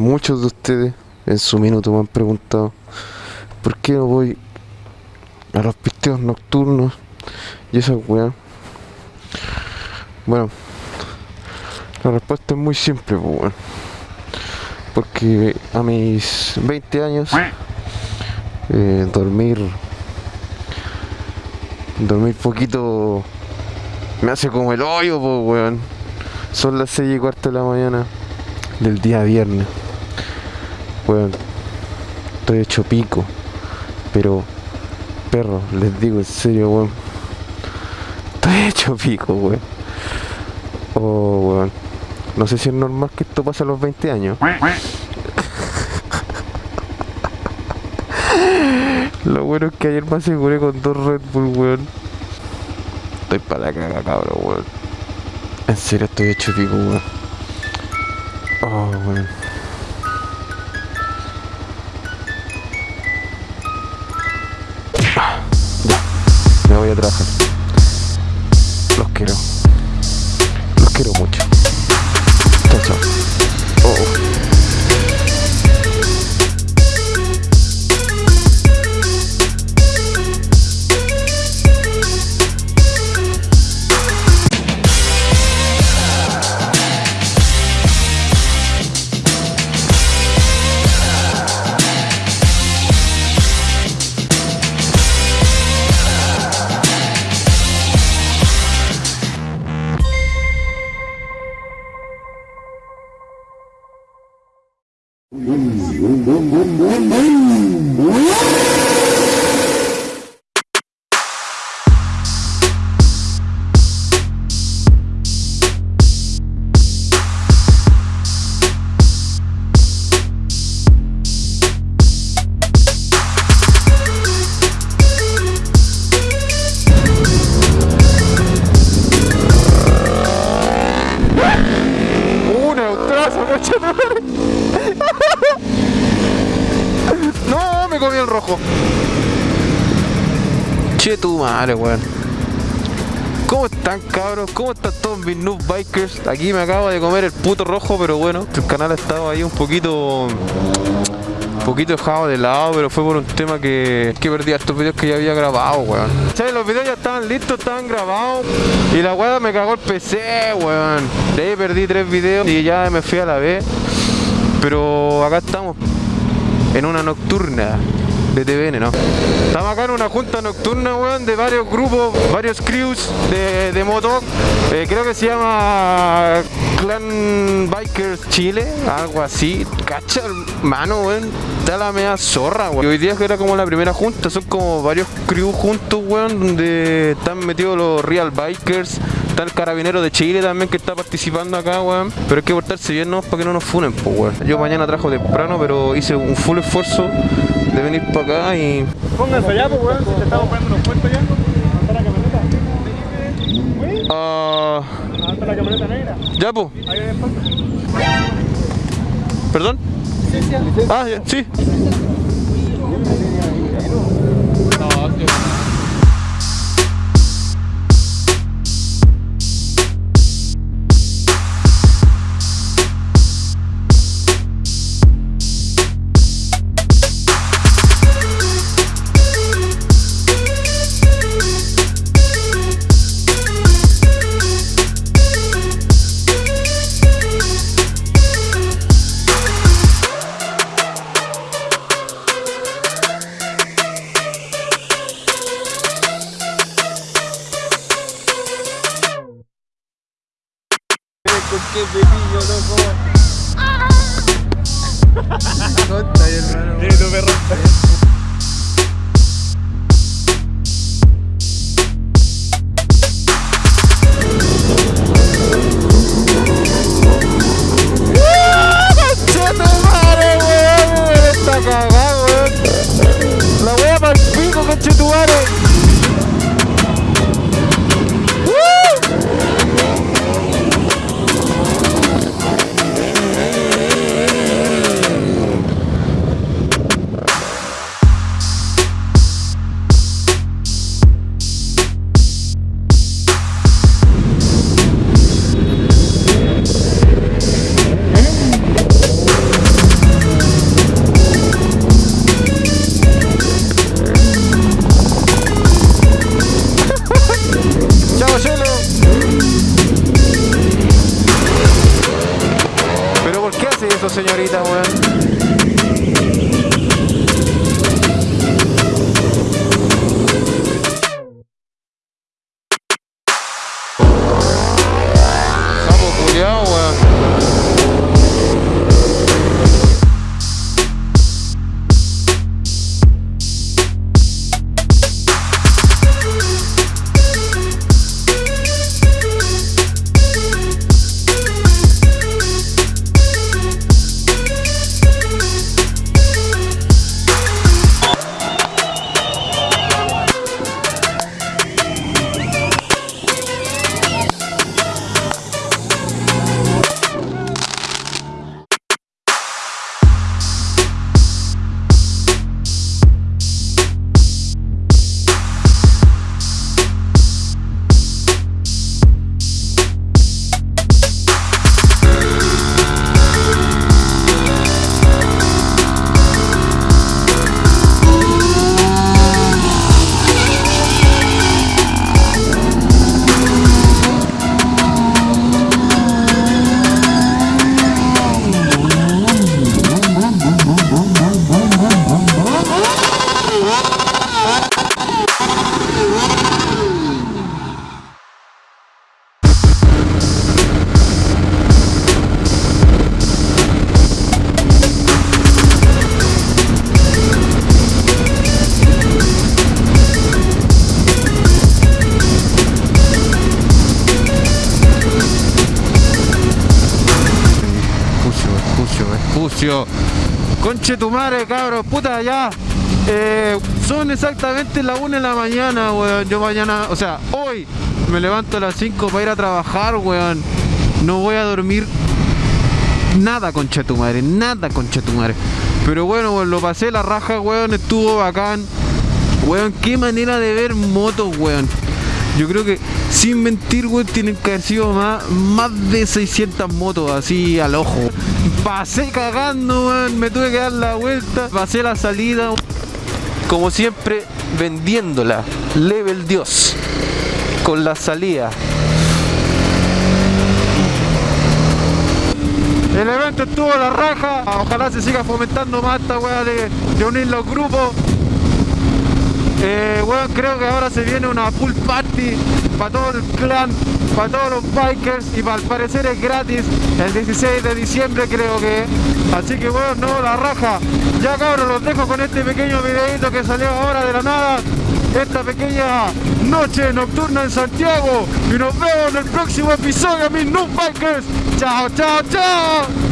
muchos de ustedes en su minuto me han preguntado por qué no voy a los pisteos nocturnos y esa weá. Bueno, la respuesta es muy simple, pues. Porque a mis 20 años, eh, dormir, dormir poquito me hace como el hoyo, pues, weón. Son las 6 y cuarto de la mañana del día viernes. Weón, estoy hecho pico. Pero, perro, les digo en serio, weón. Estoy hecho pico, weón. Oh, weón. No sé si es normal que esto pase a los 20 años. Lo bueno es que ayer me aseguré con dos Red Bull, weón. Estoy para la caga, cabrón, weón. En serio estoy hecho pico, weón. Oh, weón. Voy a trabajar. Los quiero. Los quiero mucho. Chao. ¡Un neutrazo, coche de madre! ¡No! Me comí el rojo. Che tu madre, weón. ¿Cómo están cabros? ¿Cómo están todos mis noob bikers? Aquí me acabo de comer el puto rojo, pero bueno, el canal ha estado ahí un poquito un poquito dejado de lado, pero fue por un tema que, que perdí estos videos que ya había grabado, weón. ¿Sabes? Los videos ya estaban listos, estaban grabados y la weá me cagó el PC, weón. De ahí perdí tres videos y ya me fui a la vez. Pero acá estamos, en una nocturna de TVN, ¿no? Estamos acá en una junta nocturna, weón, de varios grupos, varios crews de, de moto. Eh, creo que se llama Clan Bikers Chile, algo así. Cacha, hermano, weón. Está la media zorra, weón. Hoy día que era como la primera junta, son como varios crews juntos, weón, donde están metidos los Real Bikers. Está el carabinero de Chile también que está participando acá, weón. Pero hay que portarse bien, ¿no? Para que no nos funen, pues, weón. Yo mañana trabajo temprano, pero hice un full esfuerzo de venir para acá y Pónganse allá, pues, weón, si te estamos poniendo unos puestos ya. Hasta la camioneta. Ah, Hasta la camioneta negra. ya, pues. ¿Perdón? Ah, ya, sí. Qué pepillo, loco? Conta, hermano. Sí, tu perro. Eso, señorita, weón. Espucio, espucio. Conche tu madre, cabros, puta, ya. Eh, son exactamente las 1 de la mañana, weón. Yo mañana, o sea, hoy me levanto a las 5 para ir a trabajar, weón. No voy a dormir nada, conche tu madre, nada, conche tu madre. Pero bueno, weón, lo pasé la raja, weón, estuvo bacán. Weón, qué manera de ver motos, weón. Yo creo que, sin mentir, weón, tienen que haber sido más de 600 motos así al ojo. Pasé cagando, weón, me tuve que dar la vuelta, pasé la salida. Como siempre, vendiéndola, level Dios, con la salida. El evento estuvo la raja, ojalá se siga fomentando más esta weá de, unir los grupos. Eh, weón, creo que ahora se viene una full party para todo el clan, para todos los bikers y para al parecer es gratis el 16 de diciembre creo que. Así que weón, no, la raja. Ya cabros, los dejo con este pequeño videito que salió ahora de la nada. Esta pequeña noche nocturna en Santiago. Y nos vemos en el próximo episodio, mis noob bikers. Chao, chao, chao.